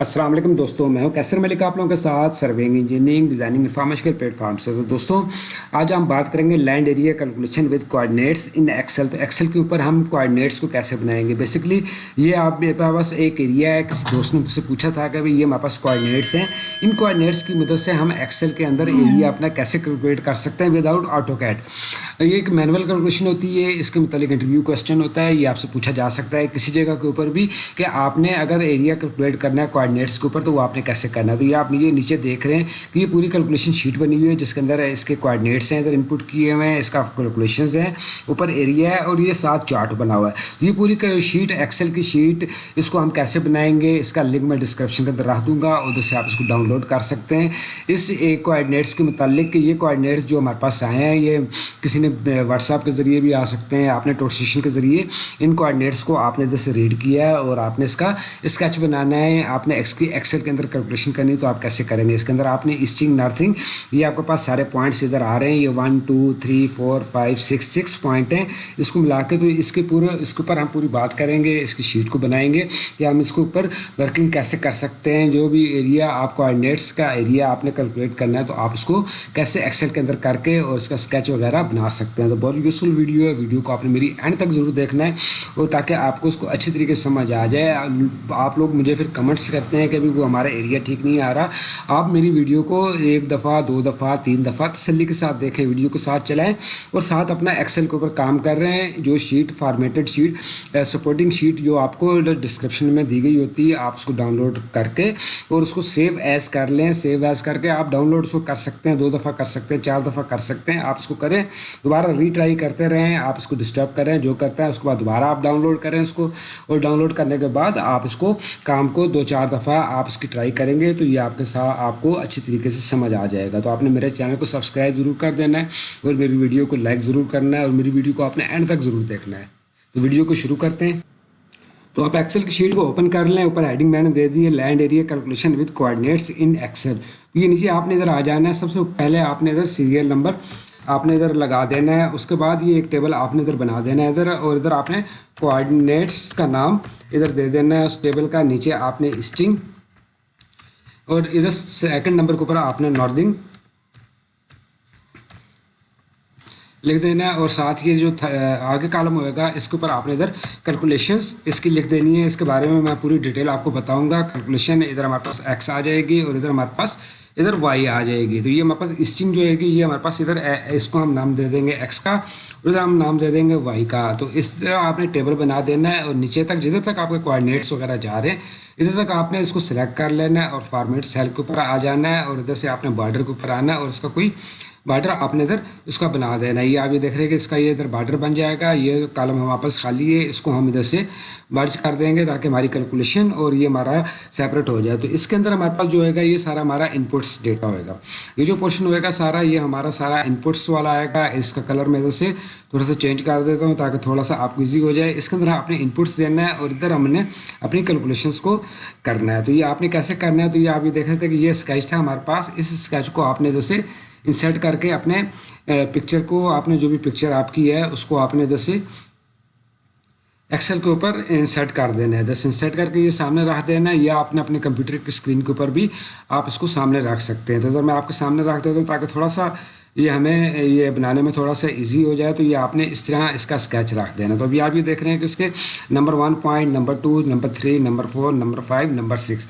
السلام علیکم دوستوں میں ہوں کیسر ملک آپ لوگوں کے ساتھ surveying engineering designing information platform سے۔ تو دوستوں آج ہم بات کریں گے land area calculation with coordinates in Excel تو ایکسل کے اوپر ہم کوآڈینیٹس کو کیسے بنائیں گے؟ بیسکلی یہ آپ میرے پاس ایک ایریا ہے، کسی دوست نے مجھ سے پوچھا تھا کہ بھائی یہ ہمارے پاس کوآڈینیٹس ہیں۔ ان کوآڈینیٹس کی مدد سے ہم ایکسل کے اندر ایریا اپنا کیسے کیلکولیٹ کر سکتے ہیں ود آؤٹ آٹو کیٹ یہ ایک مینول کیلکولیشن ہوتی ہے، اس کے متعلق انٹرویو کوشچن ہوتا ہے، یہ آپ سے پوچھا جا سکتا ہے کسی جگہ کے اوپر بھی کہ آپ نے اگر ایریا کیلکولیٹ کرنا ہے کوآڈینیٹس کے اوپر، تو وہ آپ نے کیسے کرنا ہے؟ تو یہ آپ نیچے نیچے دیکھ رہے ہیں کہ یہ پوری کیلکولیشن شیٹ بنی ہوئی ہے، جس کے اندر اس کے کوآڈینیٹس ہیں، ادھر انپٹ کیے ہوئے ہیں، اس کا کیلکولیشنز ہیں، اوپر ایریا ہے اور یہ ساتھ چارٹ بنا ہوا ہے۔ یہ پوری شیٹ ایکسل کی شیٹ اس کو ہم کیسے بنائیں گے؟ اس کا لنک میں ڈسکرپشن کے اندر رکھ دوں گا ادھر سے آپ اس کو ڈاؤن لوڈ کر سکتے ہیں۔ اس کوآڈینیٹس کے متعلق کہ یہ کوآڈینیٹس جو ہمارے پاس آئے ہیں، یہ کسی نے واٹس ایپ کے ذریعے بھی آ سکتے ہیں، آپ نے ٹوٹسیشن کے ذریعے ان کوآڈینیٹس کو آپ نے ادھر سے ریڈ کیا ہے اور آپ نے اس کا اسکیچ بنانا ہے۔ آپ نے نے ایکسل کے اندر کیلکولیشن کرنی تو آپ کیسے کریں گے؟ اس کے اندر آپ نے اسٹنگ نرتھنگ یہ آپ کے پاس سارے پوائنٹس ادھر آ رہے ہیں، یہ one two three four five six six point ہیں۔ اس کو ملا کے تو اس کے پورے، اس کے اوپر ہم پوری بات کریں گے، اس کی شیٹ کو بنائیں گے۔ کہ ہم اس کے اوپر ورکنگ کیسے کر سکتے ہیں؟ جو بھی ایریا آپ کوآڈینیٹس کا ایریا آپ نے کیلکولیٹ کرنا ہے تو آپ اس کو کیسے ایکسل کے اندر کر کے اور اس کا اسکیچ وغیرہ بنا سکتے ہیں۔ تو بہت یوزفل ویڈیو ہے ویڈیو کو آپ نے میری اینڈ تک ضرور دیکھنا ہے اور تاکہ آپ کو اس کو اچھی طریقے سے سمجھ آ جائے۔ آپ لوگ مجھے پھر کمنٹس کر کرتے ہیں کہ ابھی وہ ہمارا ایریا ٹھیک نہیں آ رہا۔ آپ میری ویڈیو کو ایک دفعہ، دو دفعہ، تین دفعہ تسلی کے ساتھ دیکھیں ویڈیو کو ساتھ چلائیں اور ساتھ اپنا ایکسل کے اوپر کام کر رہے ہیں۔ جو sheet formatted sheet supporting sheet جو آپ کو ڈسکرپشن میں دی گئی ہوتی ہے آپ اس کو ڈاؤن لوڈ کر کے اور اس کو سیو ایز کر لیں۔ سیو ایز کر کے آپ ڈاؤن لوڈ اس کو کر سکتے ہیں، دو دفعہ کر سکتے ہیں، چار دفعہ کر سکتے ہیں۔ آپ اس کو کریں، دوبارہ ری ٹرائی کرتے رہیں۔ آپ اس کو ڈسٹرب کریں، جو کرتے ہیں اس کے بعد دوبارہ آپ ڈاؤن لوڈ کریں اس کو اور ڈاؤن لوڈ کرنے کے بعد آپ اس کو کام کو دو چار دفعہ آپ اس کی ٹرائی کریں گے تو یہ آپ کے ساتھ آپ کو اچھی طریقے سے سمجھ آ جائے گا۔ تو آپ نے میرے چینل کو سبسکرائب ضرور کر دینا ہے اور میری ویڈیو کو لائک ضرور کرنا ہے اور میری ویڈیو کو آپ نے اینڈ تک ضرور دیکھنا ہے۔ تو ویڈیو کو شروع کرتے ہیں۔ تو آپ ایکسل کی شیٹ کو اوپن کر لیں۔ اوپر ہیڈنگ میں نے دے دی ہے land area calculation with coordinates in Excel یہ نیچے آپ نے ادھر آ جانا ہے۔ سب سے پہلے آپ نے ادھر سیریل نمبر آپ نے ادھر لگا دینا ہے، اس کے بعد یہ ایک ٹیبل آپ نے ادھر بنا دینا ہے ادھر اور ادھر آپ نے کوآڈینیٹس کا نام ادھر دے دینا ہے، اس ٹیبل کا نیچے آپ نے اسٹنگ اور ادھر سیکنڈ نمبر کے اوپر آپ نے ناردنگ لکھ دینا ہے اور ساتھ ہی جو آگے کالم ہوئے گا، اس کے اوپر آپ نے ادھر کیلکولیشنس اس کی لکھ دینی ہے۔ اس کے بارے میں میں پوری ڈیٹیل آپ کو بتاؤں گا۔ کیلکولیشن ادھر ہمارے پاس ایکس آ جائے گی اور ادھر ہمارے پاس ادھر وائی آ جائے گی۔ تو یہ ہمارے پاس اسٹنگ جو ہے گی یہ ہمارے پاس ادھر اس کو ہم نام دے دیں گے ایکس کا، اور ادھر ہم نام دے دیں گے وائی کا۔ تو اس طرح آپ نے ٹیبل بنا دینا ہے اور نیچے تک، جدھر تک آپ کے کوآڈینیٹس وغیرہ جا رہے ہیں، ادھر تک آپ نے اس کو سلیکٹ کر لینا ہے اور فارمیٹ سیل کے اوپر آ جانا ہے اور ادھر سے آپ نے بارڈر کے اوپر آنا ہے اور اس کا کوئی بارڈر آپ نے ادھر اس کا بنا دینا یہ آپ یہ دیکھ رہے ہیں کہ اس کا یہ ادھر بارڈر بن جائے گا۔ یہ کالم ہم واپس خالی ہے۔ اس کو ہم ادھر سے برج کر دیں گے تاکہ ہماری کیلکولیشن اور یہ ہمارا سیپریٹ ہو جائے۔ تو اس کے اندر ہمارے پاس جو ہوئے گا، یہ سارا ہمارا انپٹس ڈیٹا ہوئے گا۔ یہ جو پورشن ہوئے گا سارا، یہ ہمارا سارا انپٹس والا آئے گا۔ اس کا کلر میں ادھر سے تھوڑا سا چینج کر دیتا ہوں تاکہ تھوڑا سا آپ کو ایزی ہو جائے۔ اس کے اندر آپ نے انپٹس دینا ہے اور ادھر ہم نے اپنی کیلکولیشنس کو کرنا ہے۔ تو یہ آپ نے کیسے کرنا ہے؟ تو یہ آپ یہ دیکھ رہے تھے کہ یہ اسکیچ تھا ہمارے پاس۔ اس اسکیچ کو آپ نے ادھر سے انسرٹ کر کے اپنے پکچر کو، آپ نے جو بھی پکچر آپ کی ہے، اس کو آپ نے ادھر سے ایکسل کے اوپر انسرٹ کر دینا ہے۔ دس انسرٹ کر کے یہ سامنے رکھ دینا ہے، یا آپ نے اپنے کمپیوٹر کی اسکرین کے اوپر بھی آپ اس کو سامنے رکھ سکتے ہیں۔ تو اگر میں آپ کے سامنے رکھ دیتا ہوں تاکہ تھوڑا سا یہ ہمیں، یہ بنانے میں تھوڑا سا ایزی ہو جائے، تو یہ آپ نے اس طرح اس کا اسکیچ رکھ دینا تو ابھی آپ یہ دیکھ رہے ہیں کہ اس کے number one point number two number three number four number five number six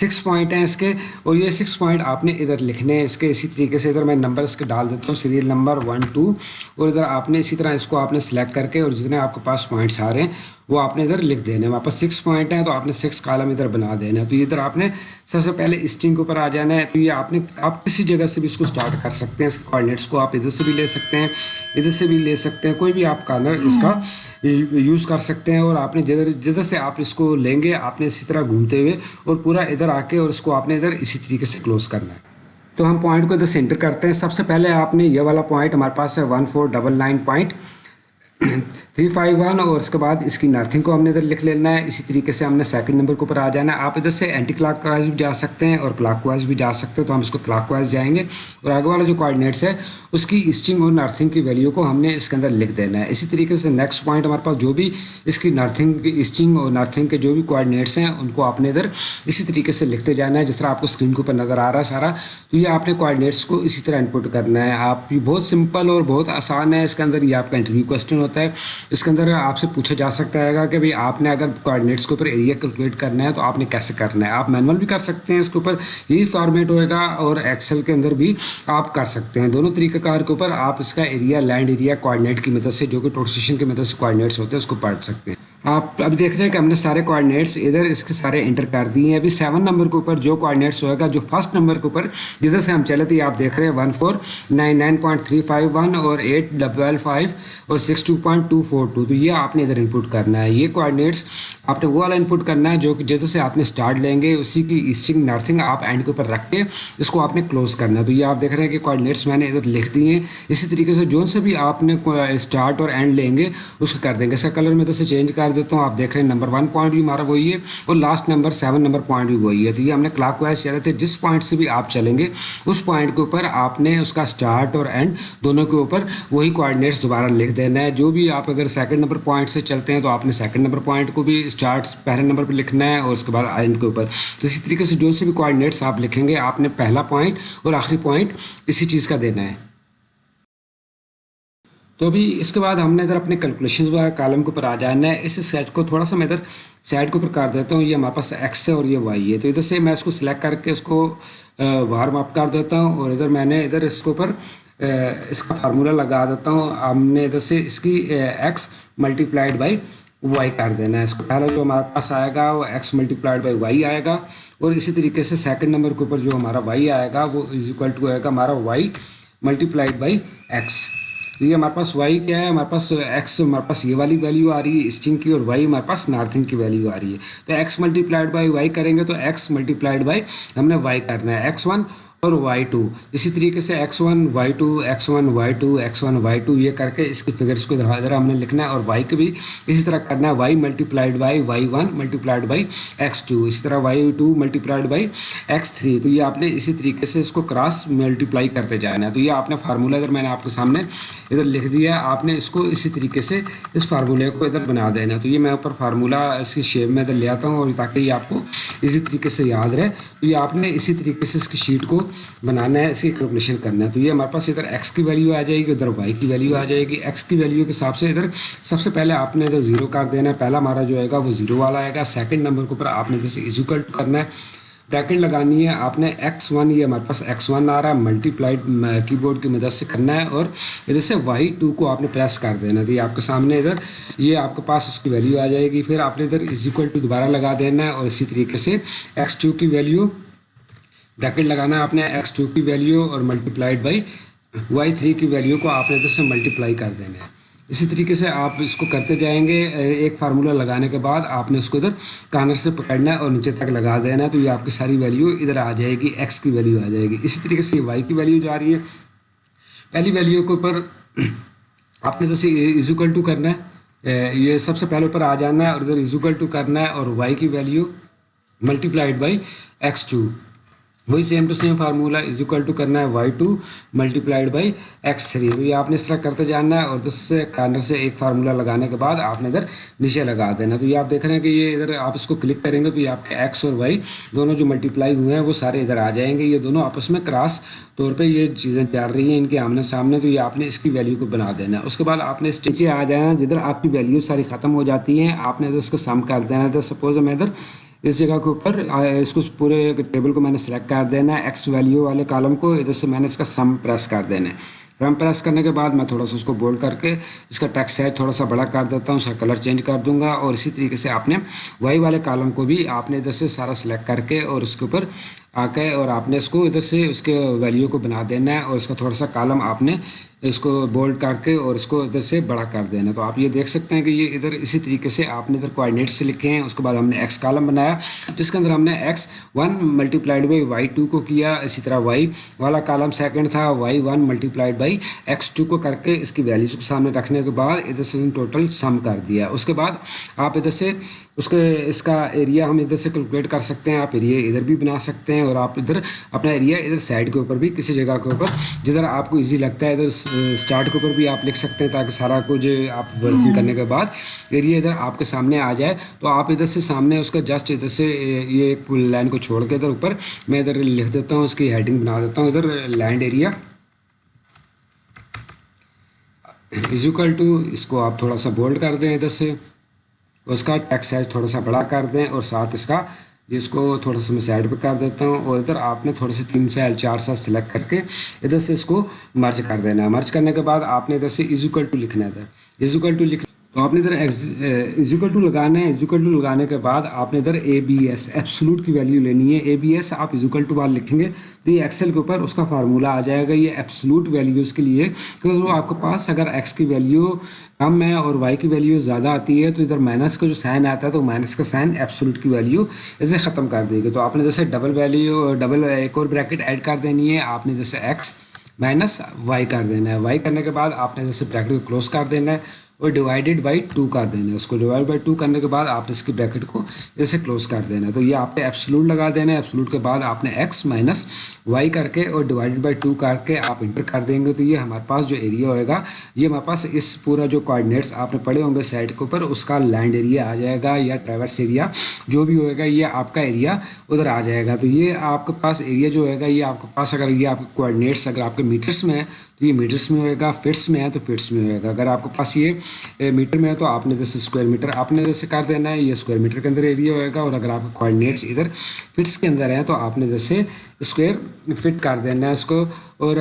six point ہیں اس کے اور یہ سکس پوائنٹ آپ نے ادھر لکھنے ہیں اس کے اسی طریقے سے ادھر میں نمبر اس کے ڈال دیتا ہوں سیریل نمبر ون ٹو اور ادھر آپ نے اسی طرح اس کو آپ نے سلیکٹ کر کے اور جتنے آپ کے پاس پوائنٹس آ رہے ہیں وہ آپ نے ادھر لکھ دینے واپس سکس پوائنٹ ہیں تو آپ نے سکس کالم ادھر بنا دینا ہے تو ادھر آپ نے سب سے پہلے اسٹنگ کے اوپر آ جانا ہے۔ تو یہ آپ نے، آپ کسی جگہ سے بھی اس کو اسٹارٹ کر سکتے ہیں، اس کے کوآڈینیٹس کو آپ ادھر سے بھی لے سکتے ہیں، ادھر سے بھی لے سکتے ہیں۔ کوئی بھی آپ کارنر اس کا یوز کر سکتے ہیں اور آپ نے جدھر جدھر سے آپ اس کو لیں گے، آپ نے اسی طرح گھومتے ہوئے اور پورا ادھر آ کے اور اس کو آپ نے ادھر اسی طریقے سے کلوز کرنا ہے۔ تو ہم پوائنٹ کو ادھر سینٹر کرتے ہیں۔ سب سے پہلے آپ نے یہ والا پوائنٹ ہمارے پاس ہے one four double nine point three five one اور اس کے بعد اس کی نرتھنگ کو ہم نے ادھر لکھ لینا ہے۔ اسی طریقے سے ہم نے سیکنڈ نمبر کے اوپر آ جانا ہے۔ آپ ادھر سے اینٹی کلاک وائز بھی جا سکتے ہیں اور کلاک وائز بھی جا سکتے ہیں، تو ہم اس کو کلاک وائز جائیں گے۔ اور آگے والا جو کوآڈینیٹس ہے اس کی اسٹنگ اور نرتھنگ کی ویلیو کو ہم نے اس کے اندر لکھ دینا ہے۔ اسی طریقے سے نیکسٹ پوائنٹ ہمارے پاس جو بھی اس کی نرتھنگ کی اسٹنگ اور نرتھنگ کے جو بھی کوآڈینیٹس ہیں، ان کو آپ نے ادھر اسی طریقے سے لکھتے جانا ہے، جس طرح آپ کو اسکرین کے اوپر نظر آ رہا ہے سارا۔ تو یہ آپ نے کوآڈینیٹس کو اسی طرح انپٹ کرنا ہے۔ آپ بہت سمپل اور بہت آسان ہے۔ اس کے اندر یہ آپ کا انٹرویو کوشچن ہوتا ہے۔ اس کے اندر آپ سے پوچھا جا سکتا ہے گا کہ بھائی آپ نے اگر کوآڈینیٹس کے اوپر ایریا کیلکولیٹ کرنا ہے تو آپ نے کیسے کرنا ہے؟ آپ مینول بھی کر سکتے ہیں اس کے اوپر، یہی فارمیٹ ہوئے گا اور ایکسل کے اندر بھی آپ کر سکتے ہیں۔ دونوں طریقہ کار کے اوپر آپ اس کا ایریا لینڈ ایریا کوآڈینیٹ کی مدد سے، جو کہ ٹوٹسیشن کی مدد سے کوآڈینیٹس ہوتے ہیں، اس کو پڑھ سکتے ہیں۔ آپ اب دیکھ رہے ہیں کہ ہم نے سارے کوآڈینیٹس ادھر اس کے سارے انٹر کر دیے ہیں۔ ابھی سیون نمبر کے اوپر جو کوآڈینیٹس ہوئے گا، جو فرسٹ نمبر کے اوپر، جدھر سے ہم چلے تھے آپ دیکھ رہے ہیں one four nine nine point three five one اور ایٹ ڈبل فائیو اور six two point two four two تو یہ آپ نے ادھر انپٹ کرنا ہے۔ یہ کوآڈینیٹس آپ نے وہ والا انپٹ کرنا ہے جو کہ جدھر سے آپ نے اسٹارٹ لیں گے، اسی کی ایسٹنگ نرتھنگ آپ اینڈ کے اوپر رکھ کے اس کو آپ نے کلوز کرنا ہے۔ تو یہ آپ دیکھ رہے ہیں کہ کوآڈینیٹس میں نے ادھر لکھ دیے ہیں۔ اسی طریقے سے جو سے بھی آپ نے اسٹارٹ اور اینڈ لیں گے، اس کو کر دیں گے۔ اس کا کلر میں ادھر سے چینج کر دیتا ہوں، آپ دیکھ رہے ہیں، نمبر ون پوائنٹ بھی ہمارا وہی ہے اور last number seven number point بھی وہی ہے۔ تو یہ ہم نے کلاک وائز چلے تھے، جس پوائنٹ سے بھی آپ چلیں گے، اس پوائنٹ کے اوپر آپ نے اس کا اسٹارٹ اور اینڈ دونوں کے اوپر وہی کوآڈینیٹس دوبارہ لکھ دینا ہے۔ جو بھی آپ اگر سیکنڈ نمبر پوائنٹ سے چلتے ہیں تو آپ نے سیکنڈ نمبر پوائنٹ کو بھی اسٹارٹ پہلے نمبر پہ لکھنا ہے اور اس کے بعد اینڈ کے اوپر۔ تو اسی طریقے سے جو سے بھی کوآڈینیٹس آپ لکھیں گے، آپ نے پہلا پوائنٹ اور آخری پوائنٹ اسی چیز کا دینا ہے۔ تو ابھی اس کے بعد ہم نے ادھر اپنے کیلکولیشن کالم کے اوپر آ جانا ہے اس سیٹ کو تھوڑا سا میں ادھر سائڈ کے اوپر کر دیتا ہوں، یہ ہمارے پاس ایکس ہے اور یہ وائی ہے۔ تو ادھر سے میں اس کو سلیکٹ کر کے اس کو وارم اپ کر دیتا ہوں اور ادھر میں نے ادھر اس کے اوپر اس کا فارمولہ لگا دیتا ہوں۔ ہم نے ادھر سے اس کی x multiplied by y کر دینا ہے۔ اس کو پہلا جو ہمارے پاس آئے گا، وہ x multiplied by y آئے گا۔ اور اسی طریقے سے سیکنڈ نمبر کے اوپر جو ہمارا وائی آئے گا، وہ از اکول ٹو آئے گا، ہمارا y multiplied by x تو یہ ہمارے پاس وائی کیا ہے؟ ہمارے پاس ایکس ہمارے پاس یہ والی ویلیو آ رہی ہے اسٹنگ کی اور وائی ہمارے پاس نارتھنگ کی ویلیو آ رہی ہے۔ تو x multiplied by y کریں گے تو ایکس ملٹی پلائڈ بائی ہم نے وائی کرنا ہے۔ ایکس ون اور وائی ٹو اسی طریقے سے x one y two x one y two x one y two یہ کر کے اس کی فگرس کو ادھر ہم نے لکھنا ہے اور وائی کو بھی اسی طرح کرنا ہے۔ Y multiplied by y one multiplied by x two اسی طرح y two multiplied by x three تو یہ آپ نے اسی طریقے سے اس کو کراس ملٹی پلائی کرتے جانا ہے۔ تو یہ آپ نے فارمولہ ادھر میں نے آپ کے سامنے ادھر لکھ دیا ہے۔ آپ نے اس کو اسی طریقے سے اس فارمولے کو ادھر بنا دینا تو یہ میں اوپر فارمولہ اس کی شیپ میں ادھر لے آتا ہوں اور تاکہ یہ آپ کو اسی طریقے سے یاد رہے۔ تو یہ آپ نے اسی طریقے سے اس کی شیٹ کو بنانا ہے، اس کی کیلکولیشن کرنا ہے۔ تو یہ ہمارے پاس ادھر ایکس کی ویلیو آ جائے گی، ادھر وائی کی ویلیو آ جائے گی۔ ایکس کی ویلیو کے حساب سے ادھر سب سے پہلے آپ نے ادھر زیرو کر دینا ہے۔ پہلا ہمارا جو آئے گا وہ زیرو والا آئے گا۔ سیکنڈ نمبر کے اوپر آپ نے جیسے ایزوکل کرنا ہے۔ بریکٹ لگانی ہے۔ آپ نے ایکس ون یہ ہمارے پاس ایکس ون آ رہا ہے۔ ملٹی پلائڈ کی بورڈ کی مدد سے کرنا ہے اور ادھر سے وائی ٹو کو آپ نے پریس کر دینا تو یہ آپ کے سامنے ادھر، یہ آپ کے پاس اس کی ویلیو آ جائے گی۔ پھر آپ نے ادھر از اکول ٹو دوبارہ لگا دینا ہے اور اسی طریقے سے ایکس ٹو کی ویلیو بریکٹ لگانا ہے آپ نے ایکس ٹو کی ویلیو اور multiplied by Y three کی ویلیو کو آپ نے ادھر سے ملٹی پلائی کر دینا ہے۔ اسی طریقے سے آپ اس کو کرتے جائیں گے۔ ایک فارمولہ لگانے کے بعد آپ نے اس کو ادھر کانر سے پکڑنا ہے اور نیچے تک لگا دینا ہے، تو یہ آپ کی ساری ویلیو ادھر آ جائے گی ایکس کی ویلیو آ جائے گی۔ اسی طریقے سے یہ وائی کی ویلیو جا رہی ہے۔ پہلی ویلیو کے اوپر آپ نے جیسے ایزوکل ٹو کرنا ہے۔ یہ سب سے پہلے اوپر آ جانا ہے اور ادھر ایزوکل ٹو کرنا ہے اور وائی کی value multiplied by x two وہی same to same formula is equal to کرنا ہے y two multiplied by x three تو یہ آپ نے اس طرح کرتے جاننا ہے اور دس سے کارنر سے ایک فارمولہ لگانے کے بعد آپ نے ادھر نیچے لگا دینا تو یہ آپ دیکھ رہے ہیں کہ یہ ادھر آپ اس کو کلک کریں گے تو یہ آپ کے ایکس اور وائی دونوں جو ملٹی پلائی ہوئے ہیں وہ سارے ادھر آ جائیں گے. یہ دونوں آپس میں کراس طور پہ یہ چیزیں چل رہی ہیں ان کے آمنے سامنے. تو یہ آپ نے اس کی ویلیو کو بنا دینا ہے. اس کے بعد آپ نے اس نیچے آ جانا جدھر آپ کی ویلیو ساری ختم ہو جاتی ہیں. آپ نے ادھر اس کو سم کر دینا ہے. تو سپوز میں ادھر اس جگہ کے اوپر اس کو پورے ٹیبل کو میں نے سلیکٹ کر دینا ہے ایکس ویلیو والے کالم کو، ادھر سے میں نے اس کا سم پریس کر دینا ہے۔ رم پریس کرنے کے بعد میں تھوڑا سا اس کو بولڈ کر کے اس کا ٹیکس سائز تھوڑا سا بڑا کر دیتا ہوں، اس کا کلر چینج کر دوں گا اور اسی طریقے سے آپ نے وائی والے کالم کو بھی آپ نے ادھر سے سارا سلیکٹ کر کے اور اس کے اوپر آ کے اور آپ نے اس کو ادھر سے اس کے ویلیو کو بنا دینا ہے اور اس کا تھوڑا سا کالم آپ نے اس کو بولڈ کر کے اور اس کو ادھر سے بڑا کر دینا تو آپ یہ دیکھ سکتے ہیں کہ یہ ادھر اسی طریقے سے آپ نے ادھر کوآڈینیٹ سے لکھے ہیں۔ اس کے بعد ہم نے ایکس کالم بنایا، جس کے اندر ہم نے x one multiplied by y two کو کیا، اسی طرح وائی والا کالم سیکنڈ تھا y one multiplied by x two کو کر کے اس کی ویلیوز کو سامنے رکھنے کے بعد ادھر سے ٹوٹل سم کر دیا۔ اس کے بعد آپ ادھر سے اس کے، اس کا ایریا ہم ادھر سے کیلکولیٹ کر سکتے ہیں۔ آپ ایریا ادھر بھی بنا سکتے ہیں۔ اور آپ ادھر اپنا ایریا ادھر سائڈ کے اوپر بھی کسی جگہ کے اوپر جدھر آپ کو ایزی لگتا ہے ادھر اسٹارٹ کے اوپر بھی آپ لکھ سکتے ہیں تاکہ سارا کچھ آپ ورکنگ کرنے کے بعد ایریا ادھر آپ کے سامنے آ جائے۔ تو آپ ادھر سے سامنے اس کا جسٹ ادھر سے یہ ایک لائن کو چھوڑ کے ادھر اوپر میں ادھر لکھ دیتا ہوں اس کی ہیڈنگ بنا دیتا ہوں۔ ادھر land area is equal to اس کو آپ تھوڑا سا بولڈ کر دیں ادھر سے۔ اس کا ٹیکس سائز تھوڑا سا بڑا کر دیں اور ساتھ اس کا اس کو تھوڑا سا میں سائڈ پہ کر دیتا ہوں اور ادھر آپ نے تھوڑے سے تین سال، چار سال سلیکٹ کر کے ادھر سے اس کو مرچ کر دینا ہے۔ مرچ کرنے کے بعد آپ نے ادھر سے ایزوکل ٹو لکھنا ہے۔ ادھر ایزوکل ٹو لکھ تو آپ نے ادھر ایزوکل ٹو eh, لگانا ہے ایزوکل ٹو لگانے کے بعد آپ نے ادھر اے بی ایس ایپسلوٹ کی ویلیو لینی ہے۔ اے بی ایس آپ ایزوکل ٹو بعد لکھیں گے۔ تو یہ ایکسل کے اوپر اس کا فارمولہ آ جائے گا، یہ ایپسلوٹ ویلیوز کے لیے۔ کیونکہ وہ آپ کے پاس اگر ایکس کی ویلیو کم ہے اور وائی کی ویلیو زیادہ آتی ہے، تو ادھر مائنس کا جو سائن آتا ہے، تو مائنس کا سائن ایپسلوٹ کی ویلیو اسے ختم کر دے گی تو آپ نے جیسے ڈبل ویلیو ڈبل ایک اور بریکٹ ایڈ کر دینی ہے۔ آپ نے جیسے ایکس مائنس وائی کر دینا ہے۔ وائی کرنے کے بعد آپ نے جیسے بریکٹ کو کلوز کر دینا ہے۔ اور ڈیوائڈیڈ بائی ٹو کر دینا ہے۔ اس کو ڈیوائڈ بائی ٹو کرنے کے بعد آپ نے اس کی بریکٹ کو ایسے کلوز کر دینا ہے۔ تو یہ آپ نے ایپسلوٹ لگا دینا ہے۔ ایپسلوٹ کے بعد آپ نے ایکس مائنس وائی کر کے اور ڈیوائڈیڈ بائی ٹو کر کے آپ انٹر کر دیں گے۔ تو یہ ہمارے پاس جو ایریا ہوئے گا، یہ ہمارے پاس اس پورا جو کوآڈینیٹس آپ نے پڑھے ہوں گے سائڈ کے اوپر، اس کا لینڈ ایریا آ جائے گا یا ٹریورس ایریا جو بھی ہوئے گا، یہ آپ کا ایریا ادھر آ جائے گا۔ تو یہ آپ کے پاس ایریا جو ہوئے گا، یہ آپ کے پاس اگر یہ آپ کے کوآڈینیٹس اگر آپ کے میٹرس میں ہیں، تو یہ میٹرس میں ہوئے گا فٹس میں ہے تو فٹس میں ہوئے گا۔ اگر آپ کے پاس یہ میٹر میں ہے تو آپ نے جیسے اسکوائر میٹر آپ نے جیسے کر دینا ہے، یہ اسکوائر میٹر کے اندر ایریا ہوئے گا اور اگر آپ کے کوآڈینیٹس ادھر فٹس کے اندر ہیں تو آپ نے جیسے اسکوائر فٹ کر دینا ہے اس کو اور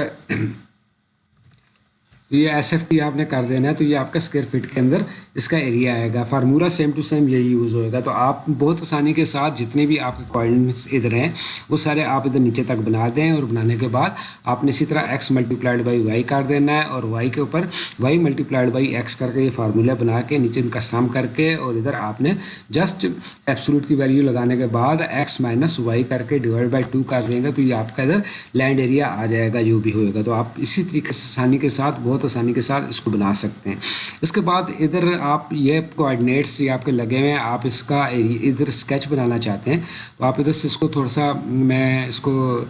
تو یہ ایس ایف ٹی آپ نے کر دینا ہے، تو یہ آپ کا اسکوائر فٹ کے اندر اس کا ایریا آئے گا۔ فارمولہ سیم ٹو سیم یہی یوز ہوئے گا۔ تو آپ بہت آسانی کے ساتھ جتنے بھی آپ کے کوآڈینیٹس ادھر ہیں، وہ سارے آپ ادھر نیچے تک بنا دیں اور بنانے کے بعد آپ نے اسی طرح x multiplied by y کر دینا ہے اور وائی کے اوپر y multiplied by x کر کے یہ فارمولہ بنا کے نیچے ان کا سم کر کے اور ادھر آپ نے جسٹ ایپسلوٹ کی ویلیو لگانے کے بعد ایکس مائنس وائی کر کے ڈیوائڈ بائی ٹو کر دیں گے تو یہ آپ کا ادھر لینڈ ایریا آ جائے گا، جو بھی ہوئے گا۔ تو آپ اسی طریقے سے آسانی کے ساتھ بہت بہت آسانی کے ساتھ اس کو بنا سکتے ہیں۔ اس کے بعد ادھر آپ یہ کوآڈینیٹس یہ آپ کے لگے ہوئے ہیں، آپ اس کا ادھر اسکیچ بنانا چاہتے ہیں۔ تو آپ ادھر سے اس کو تھوڑا سا میں اس کو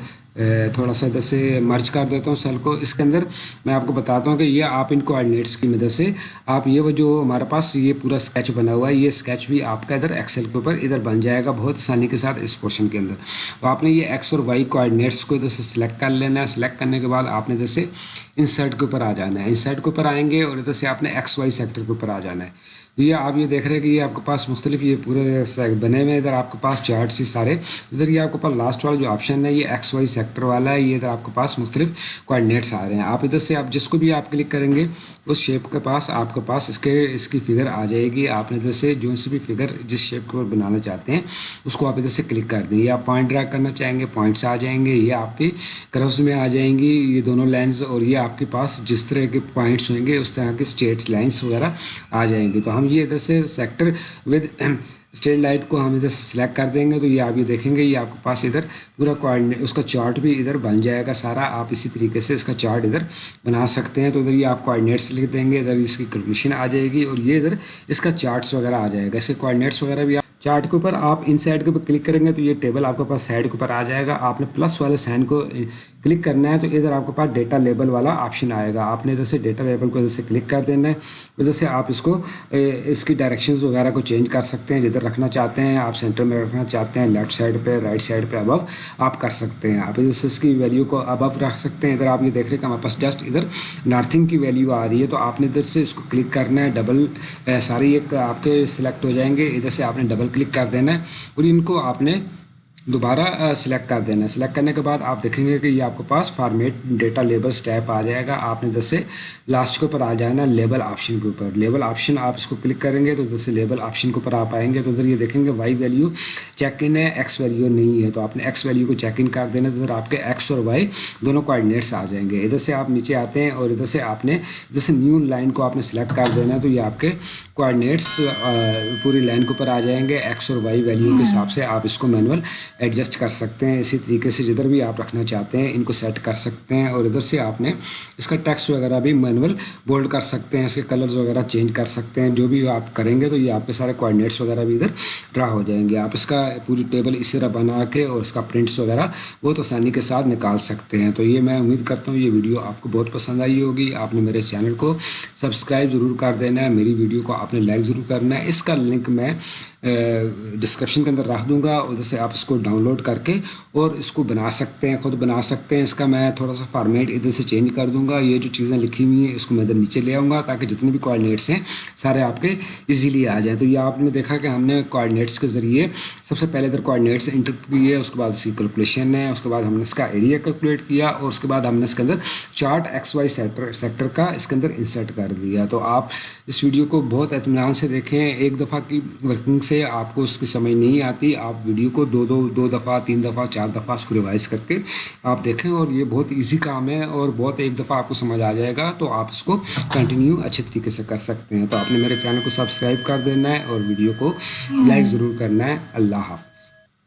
تھوڑا سا ادھر سے مرچ کر دیتا ہوں سیل کو۔ اس کے اندر میں آپ کو بتاتا ہوں کہ یہ آپ ان کوآڈینیٹس کی مدد سے آپ یہ وہ جو ہمارے پاس یہ پورا اسکیچ بنا ہوا ہے، یہ اسکیچ بھی آپ کا ادھر ایکسل کے اوپر ادھر بن جائے گا بہت آسانی کے ساتھ اس پورشن کے اندر۔ تو آپ نے یہ ایکس اور وائی کوآڈینیٹس کو ادھر سے سلیکٹ کر لینا ہے۔ سلیکٹ کرنے کے بعد آپ نے ادھر سے انسرٹ کے اوپر آ جانا ہے۔ انسرٹ کے اوپر آئیں گے اور ادھر سے آپ نے ایکس وائی سیکٹر کے اوپر آ جانا ہے۔ یہ آپ یہ دیکھ رہے ہیں کہ یہ آپ کے پاس مختلف یہ پورے بنے ہوئے ادھر آپ کے پاس چارٹس ہی سارے۔ ادھر یہ آپ کے پاس لاسٹ والا جو آپشن ہے، یہ ایکس وائی سیکٹر والا ہے۔ یہ ادھر آپ کے پاس مختلف کوآڈینیٹس آ رہے ہیں۔ آپ ادھر سے آپ جس کو بھی آپ کلک کریں گے، اس شیپ کے پاس آپ کے پاس اس کے، اس کی فگر آ جائے گی۔ آپ نے ادھر سے جو سی بھی فگر جس شیپ کو بنانا چاہتے ہیں، اس کو آپ ادھر سے کلک کر دیں۔ یہ آپ پوائنٹ ڈرا کرنا چاہیں گے پوائنٹس آ جائیں گے۔ یہ آپ کی کرفس میں آ جائیں گی۔ یہ دونوں لائنز اور یہ آپ کے پاس جس طرح کے پوائنٹس ہوئیں گے، اس طرح کے اسٹیٹ لائنس وغیرہ آ جائیں گی تو ہم یہ ادھر سے سیکٹر ود اسٹیٹ لائٹ کو ہم ادھر سے سلیکٹ کر دیں گے، تو یہ آپ یہ دیکھیں گے، یہ آپ کے پاس ادھر پورا کوآڈینیٹ اس کا چارٹ بھی ادھر بن جائے گا سارا۔ آپ اسی طریقے سے اس کا چارٹ ادھر بنا سکتے ہیں۔ تو ادھر یہ آپ کوآڈینیٹس لکھ دیں گے، ادھر اس کی کیلکولیشن آ جائے گی اور یہ ادھر اس کا چارٹس وغیرہ آ جائے گا۔ اس کے کوآڈینیٹس وغیرہ بھی آپ چارٹ کے اوپر، آپ ان سائڈ کے اوپر کلک کریں گے تو یہ ٹیبل آپ کے پاس سائڈ کے اوپر آ جائے گا۔ آپ نے پلس والے سائن کو کلک کرنا ہے تو ادھر آپ کے پاس ڈیٹا لیبل والا آپشن آئے گا۔ آپ نے ادھر سے ڈیٹا لیبل کو ادھر سے کلک کر دینا ہے۔ ادھر سے آپ اس کو اس کی ڈائریکشنز وغیرہ کو چینج کر سکتے ہیں جدھر رکھنا چاہتے ہیں۔ آپ سینٹر میں رکھنا چاہتے ہیں لیفٹ سائڈ پہ رائٹ سائڈ پہ ابو آپ کر سکتے ہیں۔ آپ ادھر سے اس کی ویلیو کو ابو رکھ سکتے ہیں۔ ادھر آپ یہ دیکھ رہے ہیں کہ ہمارے پاس جسٹ ادھر نارتھنگ کی ویلیو آ رہی ہے۔ تو آپ نے ادھر سے اس کو کلک کرنا ہے۔ ڈبل ساری ایک آپ کے سلیکٹ ہو جائیں گے۔ ادھر سے آپ نے ڈبل کلک کر دینا ہے۔ اور ان کو آپ نے دوبارہ سلیکٹ کر دینا ہے۔ سلیکٹ کرنے کے بعد آپ دیکھیں گے کہ یہ آپ کے پاس فارمیٹ ڈیٹا لیبل اسٹیپ آ جائے گا۔ آپ نے جیسے لاسٹ کے اوپر آ جائے نا لیبل آپشن کے اوپر۔ لیبل آپشن آپ اس کو کلک کریں گے تو جیسے لیبل آپشن کے اوپر آپ آئیں گے تو ادھر یہ دیکھیں گے وائی ویلیو چیک ان ہے ایکس ویلیو نہیں ہے۔ تو آپ نے ایکس ویلیو کو چیک ان کر دینا تو ادھر آپ کے ایکس اور وائی دونوں کوآڈینیٹس آ جائیں گے۔ ادھر سے آپ نیچے آتے ہیں اور ادھر سے آپ نے جیسے نیو لائن کو آپ نے سلیکٹ کر دینا ہے تو یہ آپ کے کوآڈینیٹس پوری لائن کے اوپر آ جائیں گے۔ ایکس اور وائی ویلیو کے حساب سے آپ اس کو مینول ایڈجسٹ کر سکتے ہیں، اسی طریقے سے جدھر بھی آپ رکھنا چاہتے ہیں، ان کو سیٹ کر سکتے ہیں اور ادھر سے آپ نے اس کا ٹیکسٹ وغیرہ بھی مینول بولڈ کر سکتے ہیں، اس کے کلرز وغیرہ چینج کر سکتے ہیں، جو بھی آپ کریں گے تو یہ آپ کے سارے کوآڈینیٹس وغیرہ بھی ادھر ڈرا ہو جائیں گے۔ آپ اس کا پوری ٹیبل اسی طرح بنا کے اور اس کا پرنٹس وغیرہ بہت آسانی کے ساتھ نکال سکتے ہیں۔ تو یہ میں امید کرتا ہوں یہ ویڈیو آپ کو بہت پسند آئی ہوگی۔ آپ نے میرے چینل کو سبسکرائب ضرور کر دینا ہے، میری ویڈیو کو آپ نے لائک ضرور کرنا ہے۔ اس کا لنک میں ڈسکرپشن کے اندر رکھ دوں گا ادھر سے آپ اس کو ڈاؤن لوڈ کر کے اور اس کو بنا سکتے ہیں، خود بنا سکتے ہیں۔ اس کا میں تھوڑا سا فارمیٹ ادھر سے چینج کر دوں گا۔ یہ جو چیزیں لکھی ہوئی ہیں، اس کو میں ادھر نیچے لے آؤں گا تاکہ جتنے بھی کوآڈینیٹس ہیں، سارے آپ کے ایزیلی آ جائیں۔ تو یہ آپ نے دیکھا کہ ہم نے کوآڈینیٹس کے ذریعے سب سے پہلے ادھر کوآڈینیٹس انٹر کیے اس کے بعد اس کی کیلکولیشن ہے، اس کے بعد ہم نے اس کا ایریا کیلکولیٹ کیا، اور اس کے بعد ہم نے اس کے اندر chart x y sector sector کا اس کے اندر انسرٹ کر دیا۔ تو آپ اس ویڈیو کو بہت اطمینان سے دیکھیں۔ ایک دفعہ کی ورکنگ سے آپ کو اس کی سمجھ نہیں آتی، آپ ویڈیو کو دو دو دو دفعہ، تین دفعہ، چار دفعہ اس کو ریوائز کر کے آپ دیکھیں اور یہ بہت ایزی کام ہے اور بہت ایک دفعہ آپ کو سمجھ آ جائے گا تو آپ اس کو کنٹینیو اچھے طریقے سے کر سکتے ہیں۔ تو آپ نے میرے چینل کو سبسکرائب کر دینا ہے اور ویڈیو کو لائک ضرور کرنا ہے۔ اللہ حافظ۔